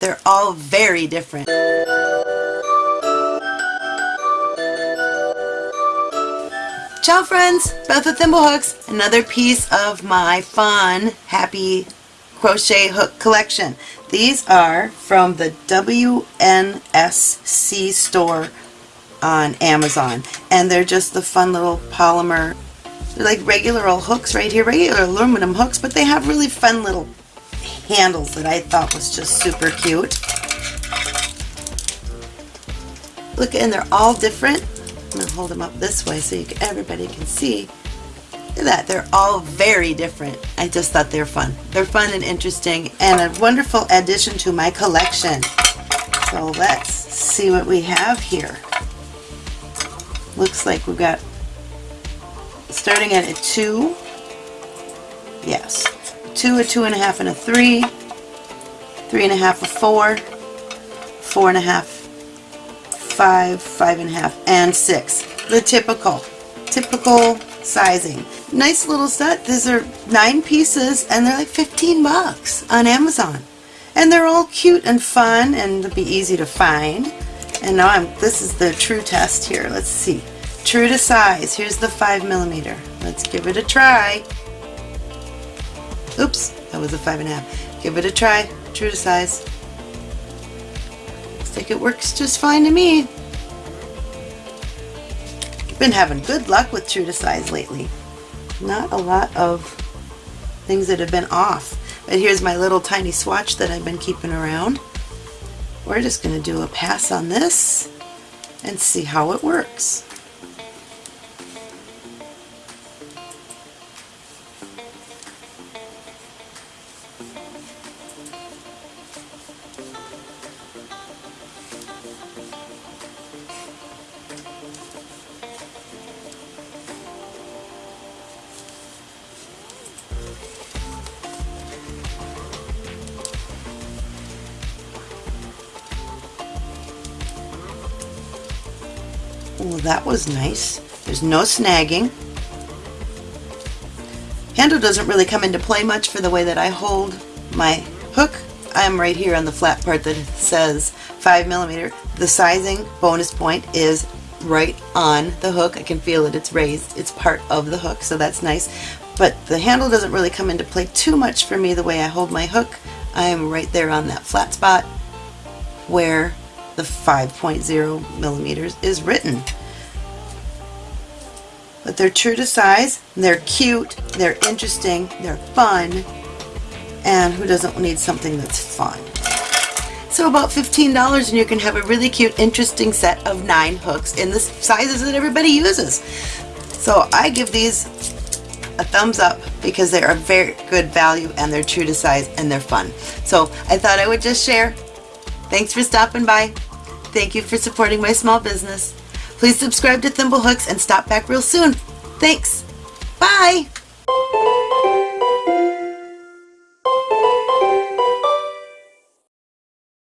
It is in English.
They're all very different. Ciao friends, Beth with Thimblehooks, another piece of my fun, happy crochet hook collection. These are from the WNSC store on Amazon. And they're just the fun little polymer, they're like regular old hooks right here, regular aluminum hooks, but they have really fun little handles that I thought was just super cute. Look, and they're all different. I'm going to hold them up this way so can, everybody can see. Look at that. They're all very different. I just thought they're fun. They're fun and interesting and a wonderful addition to my collection. So let's see what we have here. Looks like we've got starting at a 2. Yes. A 2, a two and a half, and a 3. three and a 4. 4 and a half, five, five and a half, and six. The typical, typical sizing. Nice little set. These are nine pieces and they're like 15 bucks on Amazon. And they're all cute and fun and they'll be easy to find. And now I'm, this is the true test here. Let's see. True to size. Here's the five millimeter. Let's give it a try. Oops, that was a five and a half. Give it a try. True to size Looks like it works just fine to me. Been having good luck with true to size lately. Not a lot of things that have been off. But here's my little tiny swatch that I've been keeping around. We're just going to do a pass on this and see how it works. Well, that was nice. There's no snagging. Handle doesn't really come into play much for the way that I hold my hook. I'm right here on the flat part that says 5 millimeter. The sizing bonus point is right on the hook. I can feel it. It's raised. It's part of the hook, so that's nice. But the handle doesn't really come into play too much for me the way I hold my hook. I am right there on that flat spot where the 5.0 millimeters is written. But they're true to size, they're cute, they're interesting, they're fun, and who doesn't need something that's fun? So about $15 and you can have a really cute, interesting set of nine hooks in the sizes that everybody uses. So I give these a thumbs up because they're a very good value and they're true to size and they're fun. So I thought I would just share. Thanks for stopping by. Thank you for supporting my small business. Please subscribe to Thimblehooks and stop back real soon. Thanks. Bye.